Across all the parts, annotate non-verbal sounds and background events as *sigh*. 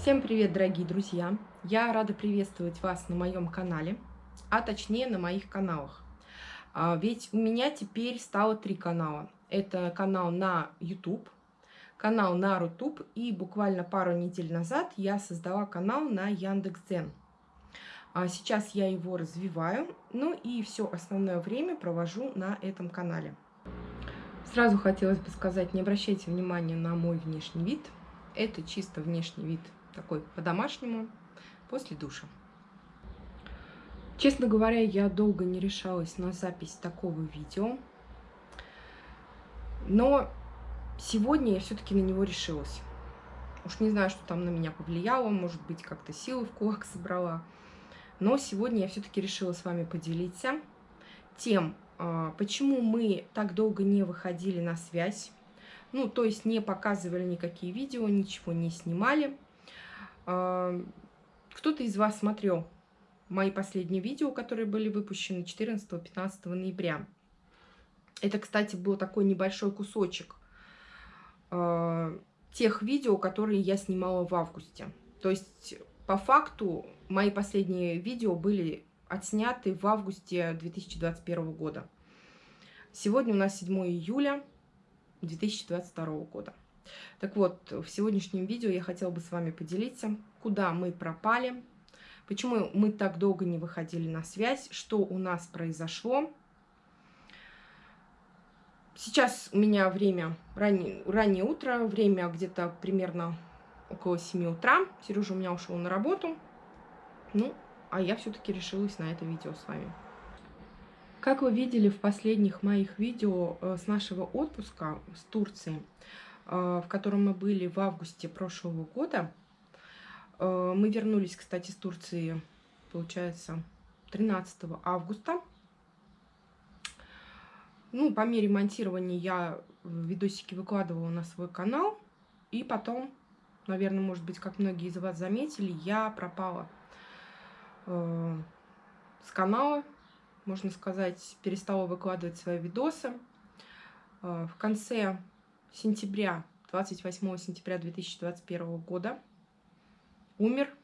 Всем привет, дорогие друзья! Я рада приветствовать вас на моем канале, а точнее на моих каналах. А, ведь у меня теперь стало три канала. Это канал на YouTube, канал на Рутуб и буквально пару недель назад я создала канал на Яндекс.Дзен. А сейчас я его развиваю, ну и все основное время провожу на этом канале. Сразу хотелось бы сказать, не обращайте внимания на мой внешний вид. Это чисто внешний вид такой по-домашнему, после душа. Честно говоря, я долго не решалась на запись такого видео, но сегодня я все-таки на него решилась. Уж не знаю, что там на меня повлияло, может быть, как-то силы в кулак собрала. Но сегодня я все-таки решила с вами поделиться тем, а, почему мы так долго не выходили на связь, ну, то есть не показывали никакие видео, ничего не снимали. А, кто-то из вас смотрел мои последние видео, которые были выпущены 14-15 ноября. Это, кстати, был такой небольшой кусочек э, тех видео, которые я снимала в августе. То есть, по факту, мои последние видео были отсняты в августе 2021 года. Сегодня у нас 7 июля 2022 года. Так вот, в сегодняшнем видео я хотела бы с вами поделиться, куда мы пропали, почему мы так долго не выходили на связь, что у нас произошло. Сейчас у меня время раннее, раннее утро, время где-то примерно около 7 утра. Сережа у меня ушел на работу. Ну, а я все-таки решилась на это видео с вами. Как вы видели в последних моих видео э, с нашего отпуска с Турции, в котором мы были в августе прошлого года. Э, мы вернулись, кстати, с Турции, получается, 13 августа. Ну, по мере монтирования я видосики выкладывала на свой канал. И потом, наверное, может быть, как многие из вас заметили, я пропала э, с канала, можно сказать, перестала выкладывать свои видосы. В конце сентября, 28 сентября 2021 года умер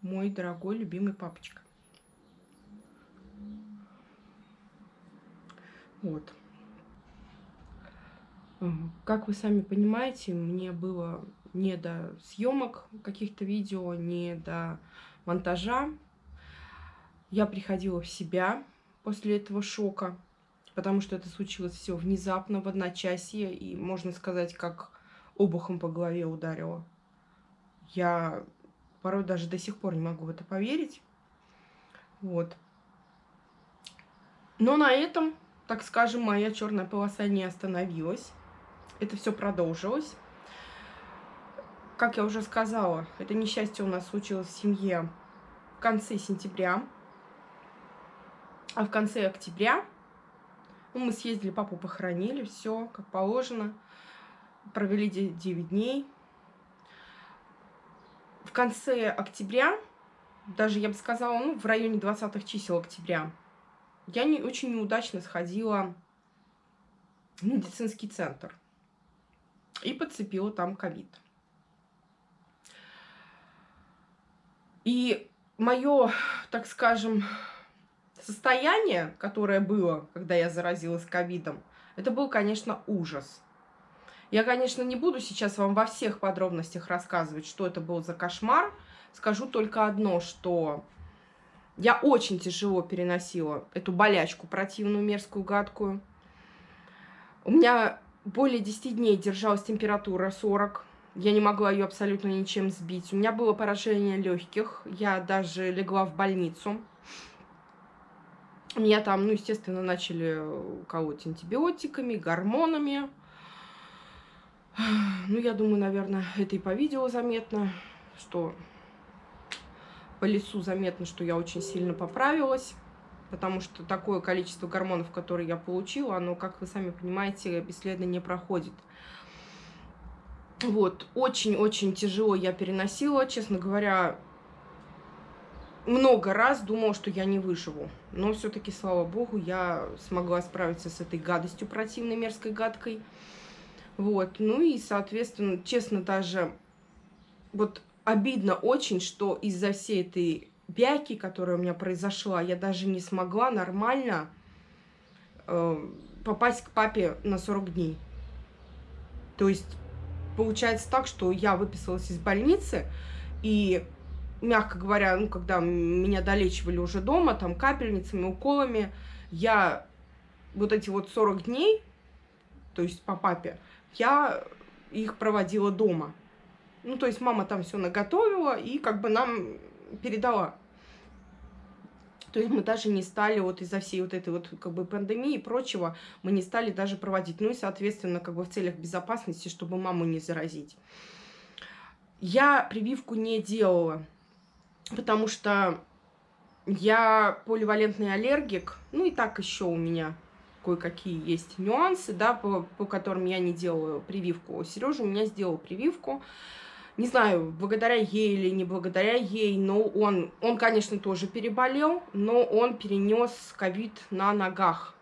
мой дорогой любимый папочка. Вот. Как вы сами понимаете, мне было не до съемок каких-то видео, не до монтажа. Я приходила в себя после этого шока потому что это случилось все внезапно, в одночасье, и, можно сказать, как обухом по голове ударило. Я порой даже до сих пор не могу в это поверить. Вот. Но на этом, так скажем, моя черная полоса не остановилась. Это все продолжилось. Как я уже сказала, это несчастье у нас случилось в семье в конце сентября. А в конце октября ну, мы съездили, папу похоронили, все как положено. Провели 9 дней. В конце октября, даже я бы сказала, ну, в районе 20 чисел октября, я не, очень неудачно сходила в медицинский центр и подцепила там ковид. И мое, так скажем, состояние, которое было, когда я заразилась ковидом, это был, конечно, ужас. Я, конечно, не буду сейчас вам во всех подробностях рассказывать, что это был за кошмар. Скажу только одно, что я очень тяжело переносила эту болячку противную, мерзкую, гадкую. У меня более 10 дней держалась температура 40. Я не могла ее абсолютно ничем сбить. У меня было поражение легких. Я даже легла в больницу. Меня там, ну, естественно, начали колоть антибиотиками, гормонами. *sighs* Ну, я думаю, наверное, это и по видео заметно, что по лицу заметно, что я очень сильно поправилась, потому что такое количество гормонов, которые я получила, оно, как вы сами понимаете, бесследно не проходит. Вот, очень-очень тяжело я переносила, честно говоря, много раз думала, что я не выживу. Но все-таки, слава богу, я смогла справиться с этой гадостью противной, мерзкой, гадкой. Вот. Ну и, соответственно, честно, даже вот обидно очень, что из-за всей этой бяки, которая у меня произошла, я даже не смогла нормально э, попасть к папе на 40 дней. То есть получается так, что я выписалась из больницы, и, мягко говоря, ну, когда меня долечивали уже дома, там, капельницами, уколами, я вот эти вот 40 дней, то есть по папе, я их проводила дома. Ну, то есть мама там все наготовила и как бы нам передала. То есть мы даже не стали вот из-за всей вот этой вот как бы пандемии и прочего, мы не стали даже проводить. Ну и, соответственно, как бы в целях безопасности, чтобы маму не заразить. Я прививку не делала, потому что я поливалентный аллергик. Ну и так еще у меня кое-какие есть нюансы, да, по, по которым я не делаю прививку. Сережа у меня сделал прививку не знаю, благодаря ей или не благодаря ей, но он, он, конечно, тоже переболел, но он перенес ковид на ногах.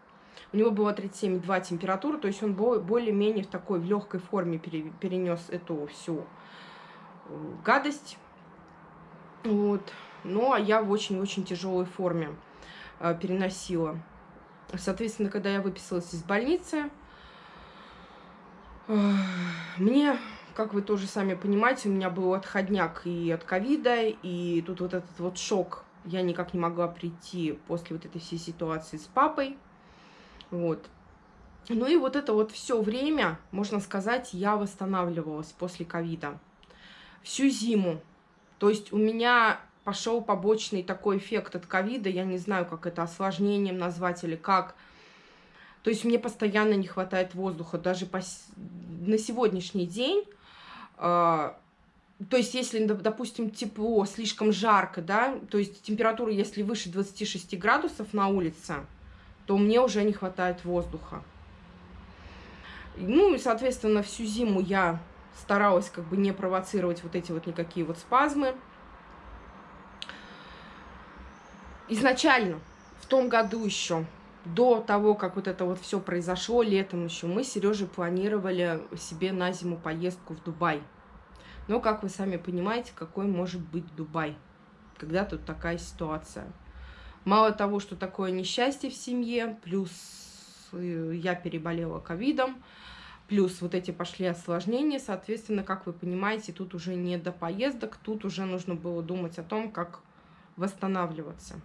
У него было 37,2 температура, то есть он более-менее в такой легкой форме перенес эту всю э, гадость. Вот. Ну, а я в очень-очень тяжелой форме э, переносила. Соответственно, когда я выписалась из больницы, э, мне как вы тоже сами понимаете, у меня был отходняк и от ковида, и тут вот этот вот шок. Я никак не могла прийти после вот этой всей ситуации с папой. Вот. Ну и вот это вот все время, можно сказать, я восстанавливалась после ковида. Всю зиму. То есть у меня пошел побочный такой эффект от ковида, я не знаю, как это осложнением назвать или как. То есть мне постоянно не хватает воздуха. Даже по... на сегодняшний день а, то есть, если, допустим, тепло, слишком жарко, да, то есть температура, если выше 26 градусов на улице, то мне уже не хватает воздуха. Ну и, соответственно, всю зиму я старалась как бы не провоцировать вот эти вот никакие вот спазмы. Изначально, в том году еще, до того, как вот это вот все произошло летом еще, мы с Сережей планировали себе на зиму поездку в Дубай. Но, как вы сами понимаете, какой может быть Дубай, когда тут такая ситуация. Мало того, что такое несчастье в семье, плюс э, я переболела ковидом, плюс вот эти пошли осложнения, соответственно, как вы понимаете, тут уже не до поездок, тут уже нужно было думать о том, как восстанавливаться.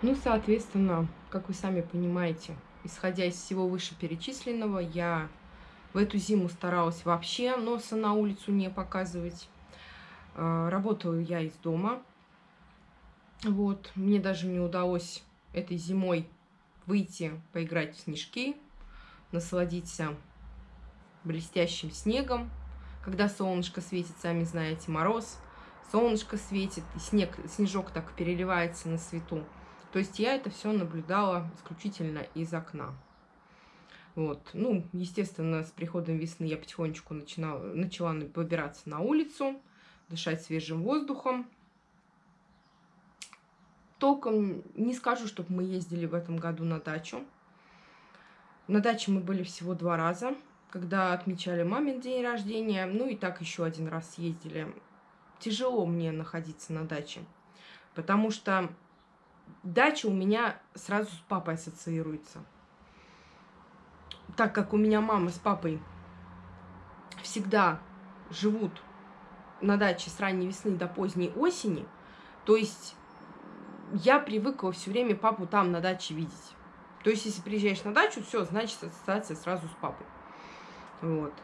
Ну, соответственно, как вы сами понимаете, исходя из всего вышеперечисленного, я в эту зиму старалась вообще носа на улицу не показывать. А, работаю я из дома. Вот, мне даже не удалось этой зимой выйти поиграть в снежки, насладиться блестящим снегом. Когда солнышко светит, сами знаете, мороз, солнышко светит, и снег, снежок так переливается на свету. То есть я это все наблюдала исключительно из окна. Вот. Ну, естественно, с приходом весны я потихонечку начинала, начала выбираться на улицу, дышать свежим воздухом. Толком не скажу, чтобы мы ездили в этом году на дачу. На даче мы были всего два раза, когда отмечали мамин день рождения, ну и так еще один раз ездили. Тяжело мне находиться на даче, потому что дача у меня сразу с папой ассоциируется. Так как у меня мама с папой всегда живут на даче с ранней весны до поздней осени, то есть я привыкла все время папу там на даче видеть. То есть, если приезжаешь на дачу, все, значит, ассоциация сразу с папой. Вот.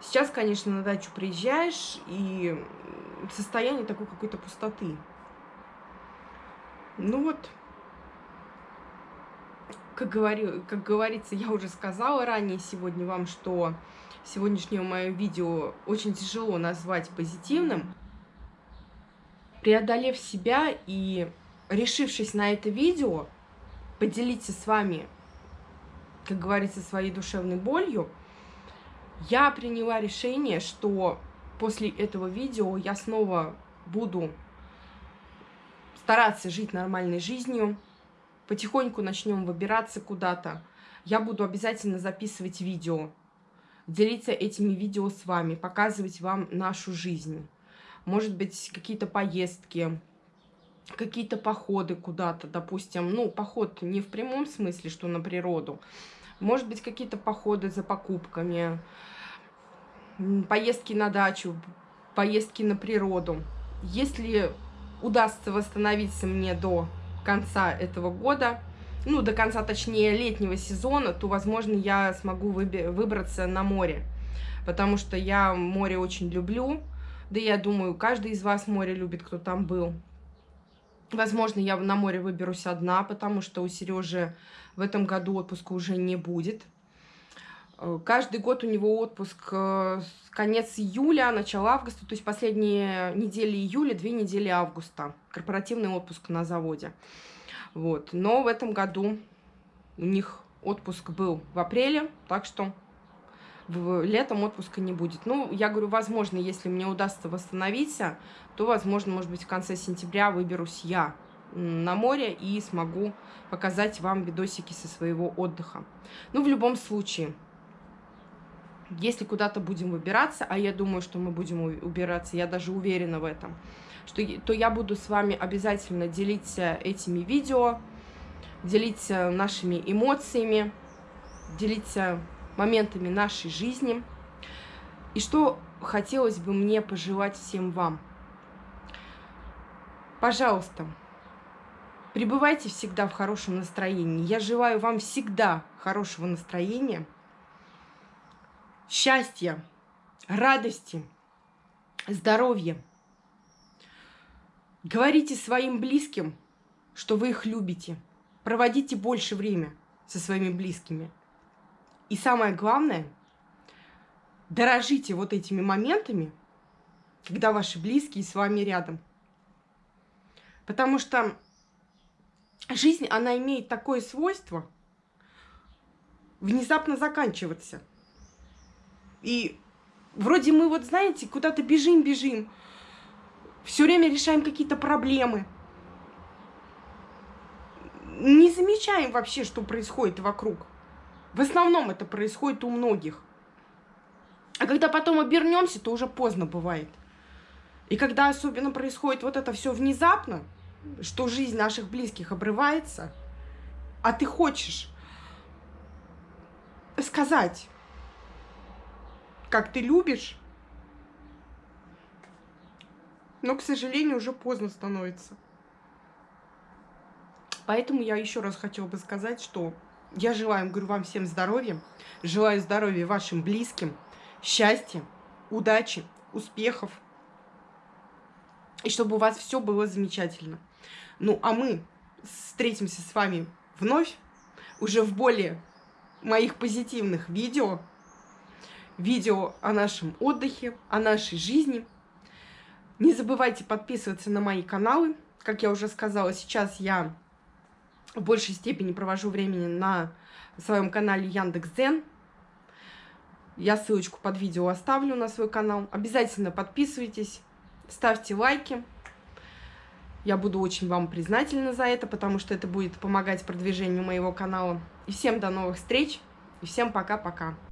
Сейчас, конечно, на дачу приезжаешь, и состояние такой какой-то пустоты. Ну вот, как, говорю, как говорится, я уже сказала ранее сегодня вам, что сегодняшнее мое видео очень тяжело назвать позитивным. Преодолев себя и решившись на это видео, поделиться с вами, как говорится, своей душевной болью, я приняла решение, что после этого видео я снова буду стараться жить нормальной жизнью, потихоньку начнем выбираться куда-то. Я буду обязательно записывать видео, делиться этими видео с вами, показывать вам нашу жизнь. может быть, какие-то поездки, какие-то походы куда-то, допустим, ну, поход не в прямом смысле, что на природу, может быть, какие-то походы за покупками, поездки на дачу, поездки на природу. Если удастся восстановиться мне до конца этого года, ну, до конца, точнее, летнего сезона, то, возможно, я смогу выбраться на море, потому что я море очень люблю, да я думаю, каждый из вас море любит, кто там был. Возможно, я на море выберусь одна, потому что у Сережи в этом году отпуска уже не будет. Э, каждый год у него отпуск э, конец июля, начало августа, то есть последние недели июля, две недели августа. Корпоративный отпуск на заводе. Вот. Но в этом году у них отпуск был в апреле, так что летом отпуска не будет. Ну, я говорю, возможно, если мне удастся восстановиться, то, возможно, может быть, в конце сентября выберусь я на море и смогу показать вам видосики со своего отдыха. Ну, в любом случае, если куда-то будем выбираться, а я думаю, что мы будем убираться, я даже уверена в этом, что, то я буду с вами обязательно делиться этими видео, делиться нашими эмоциями, делиться моментами нашей жизни. И что хотелось бы мне пожелать всем вам. Пожалуйста, пребывайте всегда в хорошем настроении. Я желаю вам всегда хорошего настроения, счастья, радости, здоровья. Говорите своим близким, что вы их любите. Проводите больше время со своими близкими. И самое главное, дорожите вот этими моментами, когда ваши близкие с вами рядом. Потому что жизнь, она имеет такое свойство внезапно заканчиваться. И вроде мы вот, знаете, куда-то бежим-бежим, все время решаем какие-то проблемы. Не замечаем вообще, что происходит вокруг. В основном это происходит у многих. А когда потом обернемся, то уже поздно бывает. И когда особенно происходит вот это все внезапно, что жизнь наших близких обрывается, а ты хочешь сказать, как ты любишь, но, к сожалению, уже поздно становится. Поэтому я еще раз хотела бы сказать, что я желаю, говорю, вам всем здоровья, желаю здоровья вашим близким, счастья, удачи, успехов, и чтобы у вас все было замечательно. Ну, а мы встретимся с вами вновь, уже в более моих позитивных видео, видео о нашем отдыхе, о нашей жизни. Не забывайте подписываться на мои каналы. Как я уже сказала, сейчас я в большей степени провожу времени на своем канале Яндекс.Дзен. Я ссылочку под видео оставлю на свой канал. Обязательно подписывайтесь, ставьте лайки. Я буду очень вам признательна за это, потому что это будет помогать продвижению моего канала. И всем до новых встреч, и всем пока-пока.